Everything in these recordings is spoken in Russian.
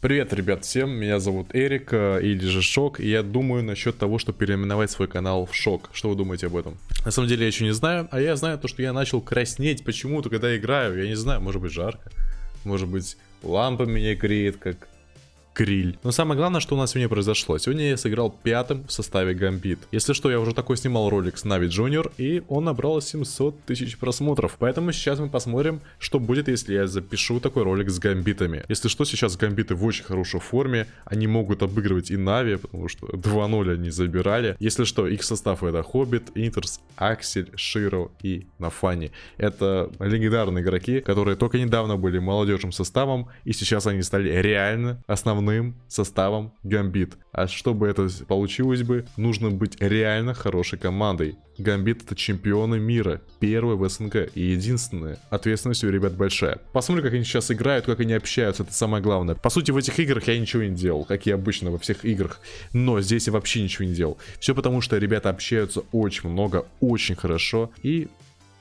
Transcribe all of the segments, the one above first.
Привет, ребят, всем, меня зовут Эрик, э, или же Шок, и я думаю насчет того, что переименовать свой канал в Шок. Что вы думаете об этом? На самом деле я еще не знаю, а я знаю то, что я начал краснеть почему-то, когда играю, я не знаю, может быть жарко, может быть лампа меня греет, как гриль. Но самое главное, что у нас сегодня произошло. Сегодня я сыграл пятым в составе Гамбит. Если что, я уже такой снимал ролик с Нави Junior, и он набрал 700 тысяч просмотров. Поэтому сейчас мы посмотрим, что будет, если я запишу такой ролик с Гамбитами. Если что, сейчас Гамбиты в очень хорошей форме. Они могут обыгрывать и Нави, потому что 2-0 они забирали. Если что, их состав это Хоббит, Интерс, Аксель, Широ и Нафани. Это легендарные игроки, которые только недавно были молодежным составом, и сейчас они стали реально основными основным составом Гамбит. А чтобы это получилось бы, нужно быть реально хорошей командой. Гамбит это чемпионы мира, первые в СНГ и единственные. Ответственность у ребят большая. Посмотрим, как они сейчас играют, как они общаются, это самое главное. По сути, в этих играх я ничего не делал, как и обычно во всех играх. Но здесь я вообще ничего не делал. Все потому, что ребята общаются очень много, очень хорошо. И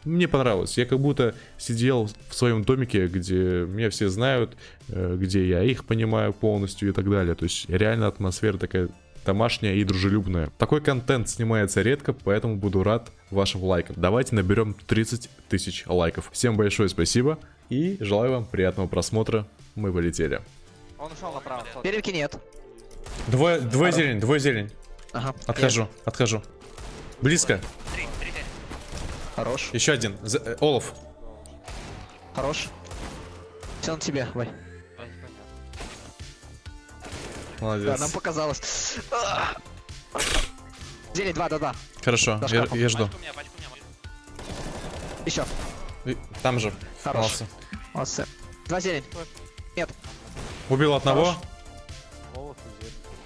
мне понравилось. Я как будто сидел в своем домике, где меня все знают, э, где я их понимаю полностью и так далее. То есть реально атмосфера такая домашняя и дружелюбная. Такой контент снимается редко, поэтому буду рад вашим лайкам. Давайте наберем 30 тысяч лайков. Всем большое спасибо и желаю вам приятного просмотра. Мы полетели. Он ушел направо. Перемки нет. Двое, двое зелень, двое зелень. Ага. Отхожу, отхожу. Близко. Хорош. Еще один. З- э, Олаф. Хорош. Все на тебе, Вай. Да, Молодец. нам показалось. Зелень 2, да, да. Хорошо, За я, я жду. Пачку у меня, пачку у меня. Еще. И- Там же. Хорош. Молодцы. Молодцы. Два зелень. Нет. Убил одного. Хорош.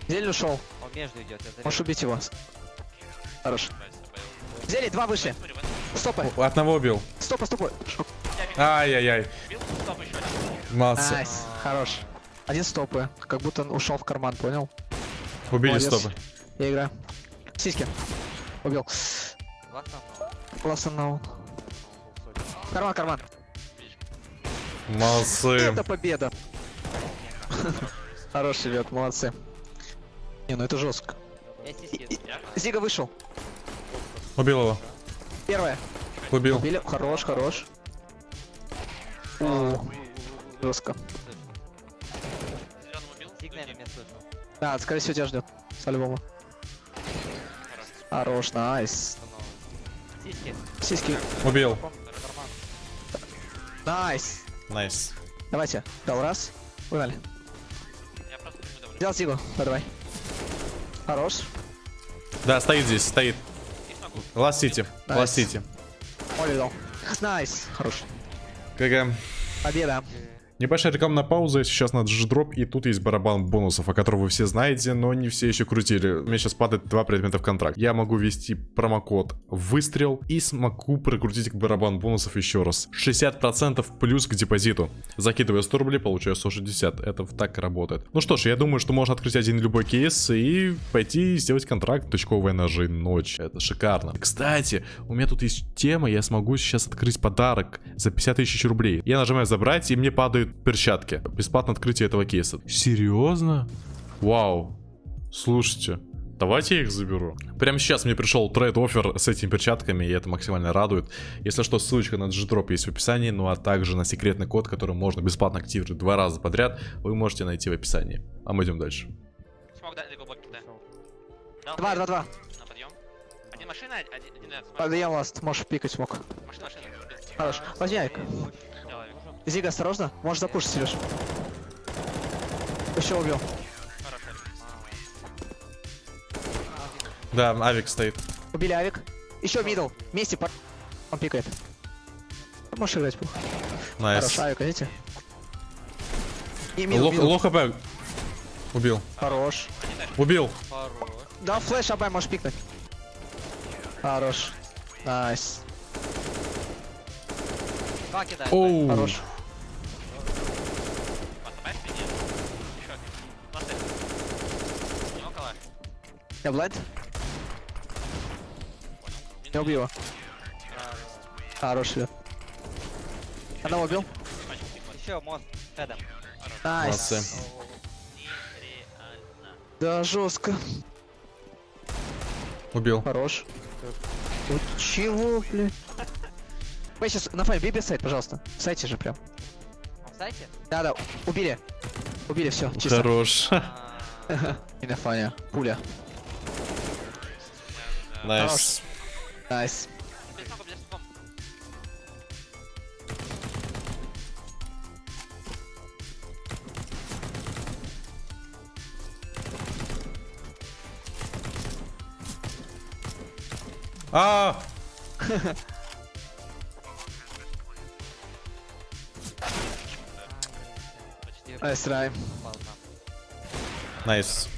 Зелень ушел. Он между идет. Можешь убить его. Хорош. Зелень, два выше. Стопы. У- Одного убил. Стопы, стопы. Ай-яй-яй. Бил? Стоп, еще один. Молодцы. Найс. Хорош. Один стопы. Как будто он ушел в карман, понял? Убили Молодец. стопы. Я играю. Сиськи. Убил. Ладно, Ласса наун. Карман, карман. Молодцы. Это победа. Хороший ребят, молодцы. Не, ну это жестко. Зига вышел. Убил его. Первое. Убил. Убили. Хорош, хорош. У, Жестко. Да, скорее всего тебя ждет. По-любому. Хорош, найс. Сиськи. Сиськи. Убил. Найс. Найс. Давайте. Дал раз. Погнали. Взял Зигу. Да, давай. Хорош. Да, стоит здесь, стоит. И смогу. Ласт Сити. Найс. Ласт Сити. Оли дал. Найс. Хорош. ГГ. Победа. Небольшая рекламная пауза, сейчас на дроп, и тут есть барабан бонусов, о котором вы все знаете, но не все еще крутили. У меня сейчас падает два предмета в контракт. Я могу ввести промокод выстрел и смогу прокрутить барабан бонусов еще раз. 60% плюс к депозиту. Закидываю 100 рублей, получаю 160. Это так работает. Ну что ж, я думаю, что можно открыть один любой кейс и пойти сделать контракт тычковые ножи ночь. Это шикарно. Кстати, у меня тут есть тема, я смогу сейчас открыть подарок за 50 тысяч рублей. Я нажимаю забрать, и мне перчатки. Бесплатное открытие этого кейса. Серьезно? Вау. Слушайте. Давайте я их заберу. Прямо сейчас мне пришел trade offer с этими перчатками, и это максимально радует. Если что, ссылочка на G-Drop есть в описании, ну а также на секретный код, который можно бесплатно активировать два раза подряд, вы можете найти в описании. А мы идем дальше. Два, два, два. На подъем. Один машина, один. Подъем ласт. Можешь пикать смог. Машина, машина. Хорош. Возьми Айк. Зига, осторожно. Можешь запушить, Сереж. Еще убил. Да, авик стоит. Убили авик. Еще мидл. Вместе по... Он пикает. Можешь играть, пух. Найс. Хорош, авик, видите? И мидл, Лох, мидл. лох АП. Убил. Хорош. Убил. Хорош. Да, флеш, абай, можешь пикнуть. Хорош. Найс. Два кидает. Оу. Хорош. Я блайнд? Я убил его. Хорош. Одного убил. Еще мост. Найс. Да, жестко. Убил. Хорош. Вот чего, блядь? Ой, сейчас на файм, бей без сайт, пожалуйста. В сайте же прям. В сайте? Да-да, убили. Убили, все, чисто. Хорош. А, И на фане. Пуля. Найс. Найс. А, Nice try. Ладно. nice.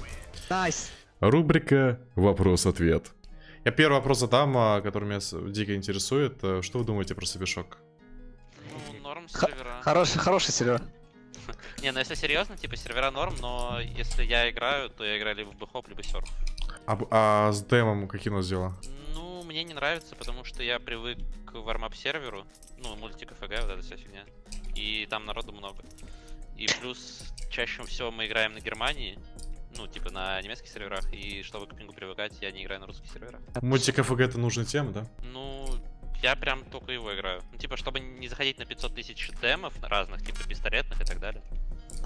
Nice. Рубрика «Вопрос-ответ». Я первый вопрос задам, а, который меня дико интересует. Э, Что вы думаете про Собишок? Ну, норм сервера. Хороший, хороший сервер. Не, ну если серьезно, типа сервера норм, но если я играю, то я играю либо в бэхоп, либо surf. А, а с демом какие у нас дела? Ну, мне не нравится, потому что я привык к warmup серверу, ну, мультик ФГ, вот эта вся фигня. И там народу много. И плюс чаще всего мы играем на Германии, ну, типа на немецких серверах, и чтобы к пингу привыкать, я не играю на русских серверах. Мультик ФГ это нужная тема, да? Ну, я прям только его играю. Ну, типа, чтобы не заходить на 500 тысяч демов разных, типа пистолетных и так далее.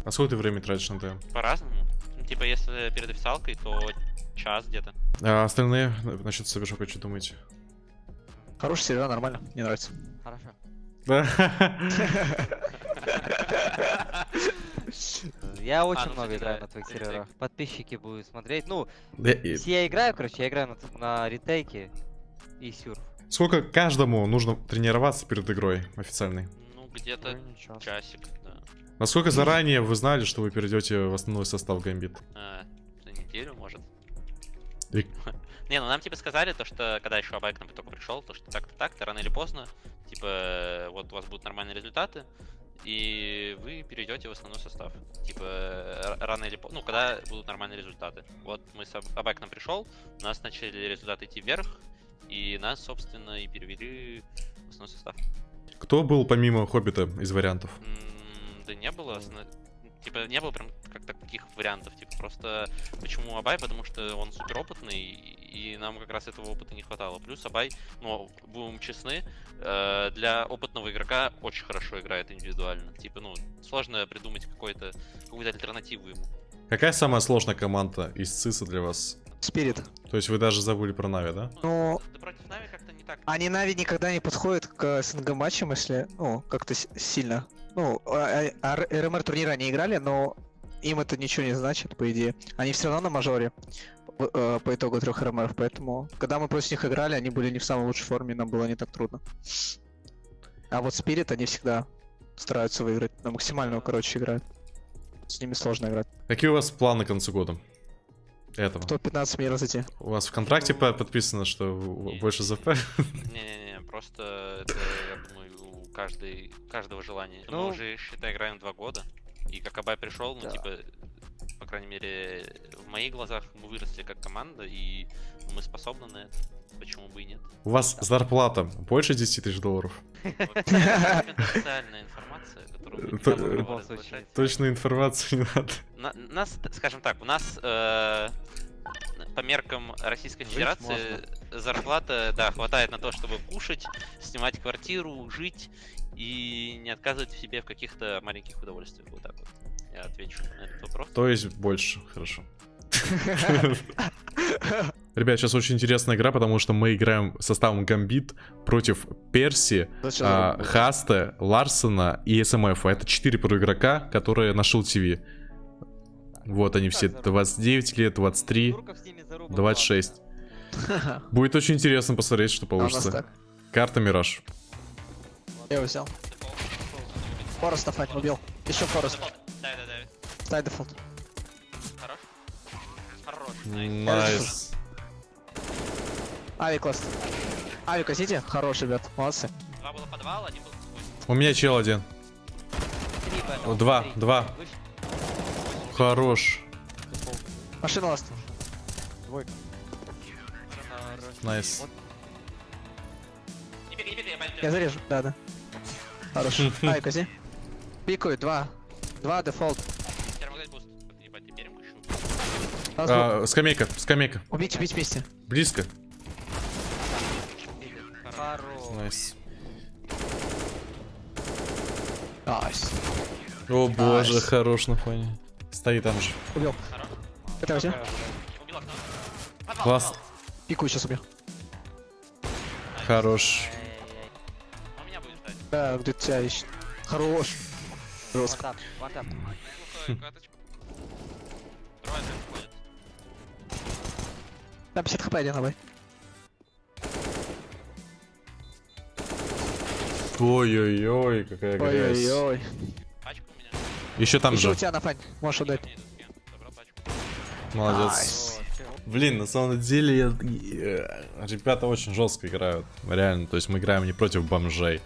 А сколько ты времени тратишь на дем? По-разному. Ну, типа, если перед официалкой, то час где-то. А остальные на- насчет Собишока что думаете? Хороший сервер, нормально. Мне нравится. Хорошо. Да. Я очень ну, много играю на твоих ретейк. серверах. Подписчики будут смотреть. Ну, Да и- если я играю, короче, я играю на, на ретейке и сюрф. Сколько каждому нужно тренироваться перед игрой официальной? Ну, где-то Ну, часик, да. Насколько заранее вы знали, что вы перейдете в основной состав Гамбит? А, за неделю, может. И- Не, ну нам типа сказали, то, что когда еще Абайк нам только пришел, то что так-то так-то, рано или поздно, типа, э, вот у вас будут нормальные результаты, и вы перейдете в основной состав. Типа, р- рано или поздно, ну, когда будут нормальные результаты. Вот мы с Аб- Абайк к нам пришел, у нас начали результаты идти вверх, и нас, собственно, и перевели в основной состав. Кто был помимо Хоббита из вариантов? М, Да не было. Типа, не было прям как таких вариантов. Типа, просто почему Абай? Потому что он супер опытный, и нам как раз этого опыта не хватало. Плюс Абай, ну, будем честны, э, для опытного игрока очень хорошо играет индивидуально. Типа, ну, сложно придумать какой-то какую-то альтернативу ему. Какая самая сложная команда из ЦИСа для вас? Spirit. То есть вы даже забыли про Нави, да? Ну, Да против Нави как-то не так. Они Нави никогда не подходят к СНГ матчам, если, ну, как-то с- сильно. Ну, а- а- а РМР турнира они играли, но им это ничего не значит, по идее. Они все равно на мажоре в- э, по итогу трех РМР, поэтому, когда мы против них играли, они были не в самой лучшей форме, нам было не так трудно. А вот Спирит, они всегда стараются выиграть, на максимальную, короче, играют. С ними сложно играть. Какие у вас планы к концу года? Этого. В топ-15 мира зайти. У вас в контракте по- подписано, что Не. больше ЗП? Не-не-не, просто это, я думаю, у каждой, каждого желания. Ну. Мы уже, считай, играем два года. И как Абай пришел, ну, Да. типа, по крайней мере, в моих глазах мы выросли как команда, и мы способны на это. Почему бы и нет? У вас зарплата больше 10 тысяч долларов? Конфиденциальная информация, которую. Точной информации не надо. На- нас, скажем так, у нас э, по меркам Российской Жить Федерации зарплата, да, хватает на то, чтобы кушать, снимать квартиру, жить и не отказывать в себе в каких-то маленьких удовольствиях. Вот так вот. Я отвечу на этот вопрос. То есть больше, хорошо. Ребят, сейчас очень интересная игра, потому что мы играем составом Гамбит против Перси, а, забыл? Хасте, Ларсена и СМФ. Это 4 проигрока, которые нашел ТВ. Вот они все, 29 лет, 23, Турков с ними заруба 26. классная. Будет очень интересно посмотреть, что А получится. Карта Мираж. Я его взял. Форест Афать убил. Еще Форест. Да, да, да. Стай дефолт. Хорош. Хорош. найс. Найс. Авик ласт. Авик, хотите? Хорош, ребят. Молодцы. Два было подвал, один был. У меня чел один. Два, два. Хорош. Машина last. Хорош. Nice. Я зарежу. Да, да. Хорош. Авик, кози. Пикают. Два. Два дефолт. А скамейка, скамейка. Убить, убить вместе. Близко. Хорош. Nice. Nice. О боже, хорош на фоне. Стоит там же. Убил. Это окно. Подвал, Класс. Пикую сейчас убью. Хорош. Ай-яй-яй. Он меня будет ждать. Да, где тебя ищет. Хорош. Жестко. Да, 50 HP один давай. Ой-ой-ой, какая грязь. Ой-ой-ой. Еще там Еще же. у тебя на фань. Можешь отдать. Молодец. Чё? Блин, на самом деле, я- э, ребята очень жестко играют. Реально, то есть мы играем не против бомжей.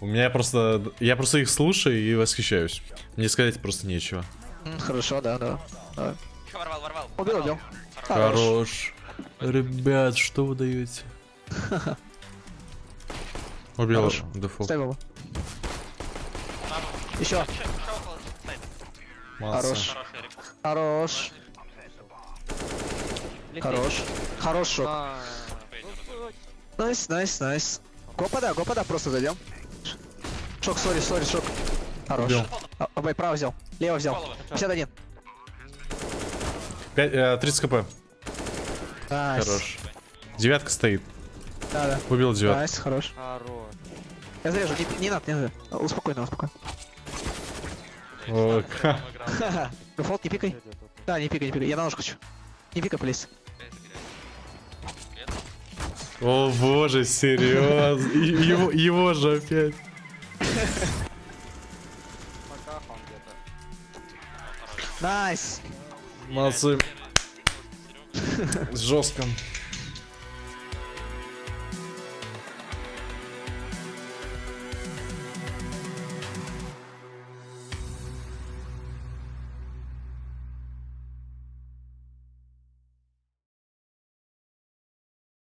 У меня просто... Я просто их слушаю и восхищаюсь. Мне сказать просто нечего. Хорошо, да, да. Давай. Ворвал, ворвал. Убил, убил. Хорош. Ребят, что вы даете? Убил дефолт. Ставь его. Еще. Хорош. Хорош. Хорош. Хорош шок. А, Найс, найс, найс. Гопада, гопада, просто зайдем. Шок, сори, сори, шок. Хорош. А, Обай, право взял. Лево взял. Голову. 51. Пять- э, 30 HP. Nice. Хорош. Девятка стоит. Да, да. Убил девятку. Nice, хорош. Хорош. Я зарежу, не, не надо, не надо. Успокойно, успокойно. О, ха. Ха-ха. Дефолт, не пикай. Да, не пикай, не пикай. Я на нож хочу. Не пикай, please. О боже, серьезно. Его, его же опять. Пока он где-то. Найс. Молодцы. Жестко.